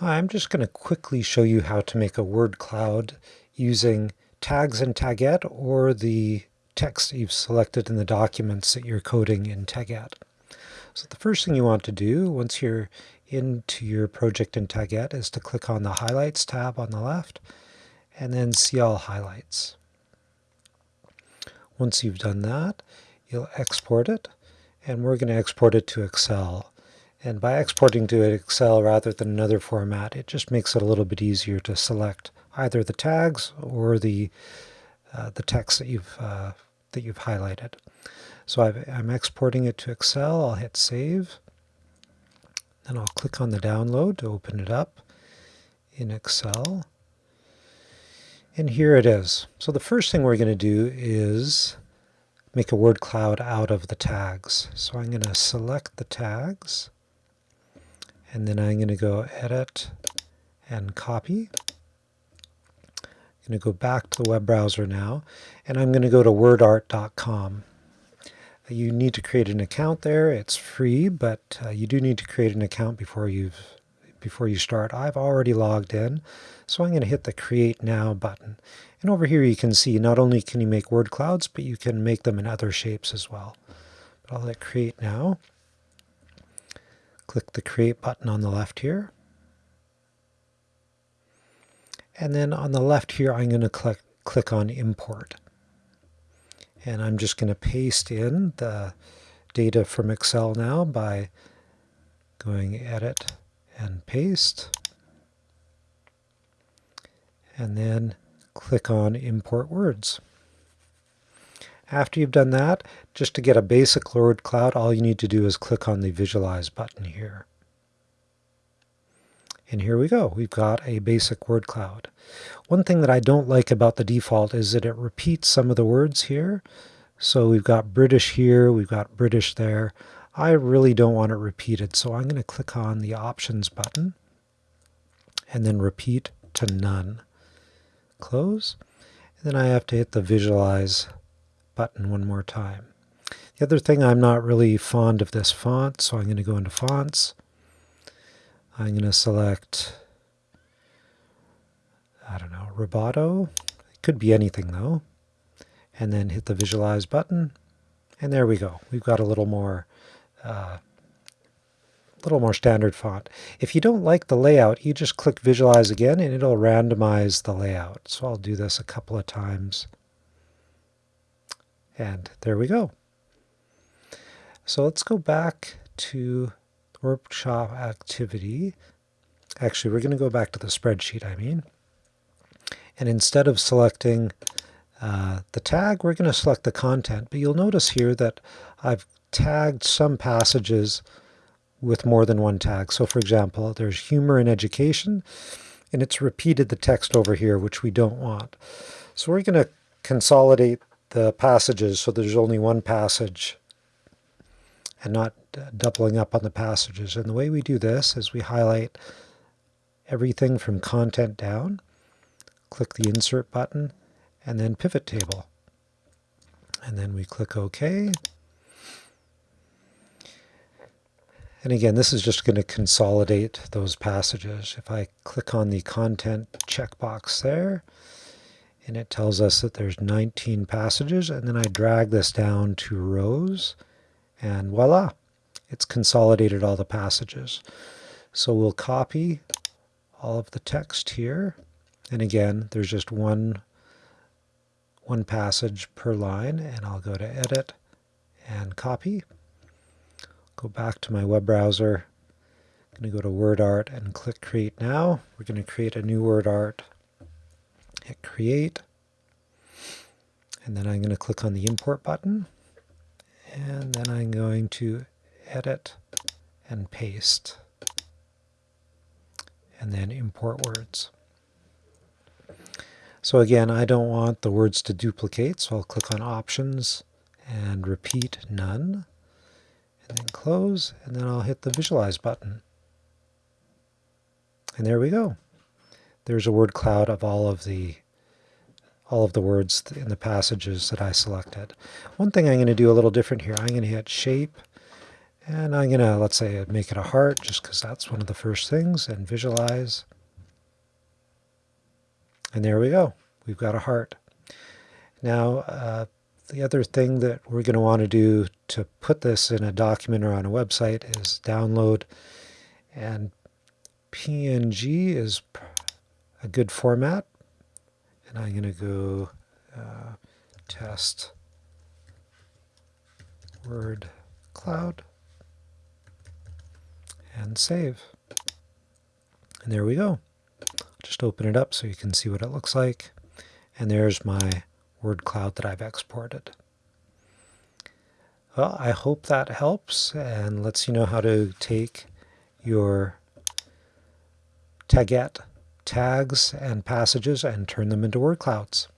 Hi, I'm just going to quickly show you how to make a word cloud using tags in Taguette or the text you've selected in the documents that you're coding in Taguette. So the first thing you want to do once you're into your project in Taguette is to click on the Highlights tab on the left and then See All Highlights. Once you've done that, you'll export it and we're going to export it to Excel. And by exporting to Excel rather than another format, it just makes it a little bit easier to select either the tags or the uh, the text that you've uh, that you've highlighted. So i am exporting it to Excel. I'll hit Save. Then I'll click on the download to open it up in Excel. And here it is. So the first thing we're going to do is make a word cloud out of the tags. So I'm going to select the tags and then I'm going to go edit and copy. I'm going to go back to the web browser now and I'm going to go to wordart.com. You need to create an account there. It's free, but uh, you do need to create an account before you've before you start. I've already logged in, so I'm going to hit the Create Now button. And over here you can see not only can you make word clouds, but you can make them in other shapes as well. But I'll hit Create Now. Click the Create button on the left here. And then on the left here, I'm going to click, click on Import. And I'm just going to paste in the data from Excel now by going Edit and Paste. And then click on Import Words. After you've done that, just to get a basic word cloud, all you need to do is click on the Visualize button here. And here we go. We've got a basic word cloud. One thing that I don't like about the default is that it repeats some of the words here. So we've got British here, we've got British there. I really don't want it repeated, so I'm going to click on the Options button and then repeat to none. Close. And then I have to hit the Visualize button one more time. The other thing, I'm not really fond of this font, so I'm going to go into Fonts. I'm going to select, I don't know, Roboto. It could be anything though. And then hit the Visualize button. And there we go. We've got a little more uh, little more standard font. If you don't like the layout, you just click Visualize again and it'll randomize the layout. So I'll do this a couple of times. And there we go. So let's go back to workshop activity. Actually, we're going to go back to the spreadsheet, I mean. And instead of selecting uh, the tag, we're going to select the content. But you'll notice here that I've tagged some passages with more than one tag. So for example, there's humor and education, and it's repeated the text over here, which we don't want. So we're going to consolidate the passages so there's only one passage and not uh, doubling up on the passages. And the way we do this is we highlight everything from content down, click the insert button, and then pivot table. And then we click OK. And again, this is just going to consolidate those passages. If I click on the content checkbox there, and it tells us that there's 19 passages and then I drag this down to rows and voila it's consolidated all the passages. So we'll copy all of the text here and again there's just one one passage per line and I'll go to edit and copy. Go back to my web browser. I'm going to go to WordArt and click create now. We're going to create a new WordArt hit create, and then I'm going to click on the import button, and then I'm going to edit and paste, and then import words. So again, I don't want the words to duplicate, so I'll click on Options and repeat None, and then close, and then I'll hit the Visualize button. And there we go there's a word cloud of all of the all of the words in the passages that I selected. One thing I'm going to do a little different here, I'm going to hit Shape, And I'm going to, let's say, make it a heart, just because that's one of the first things, and visualize. And there we go. We've got a heart. Now, uh, the other thing that we're going to want to do to put this in a document or on a website is download. And PNG is a good format. And I'm going to go uh, test word cloud and save. And there we go. Just open it up so you can see what it looks like. And there's my word cloud that I've exported. Well, I hope that helps and lets you know how to take your Taguette tags and passages and turn them into word clouds.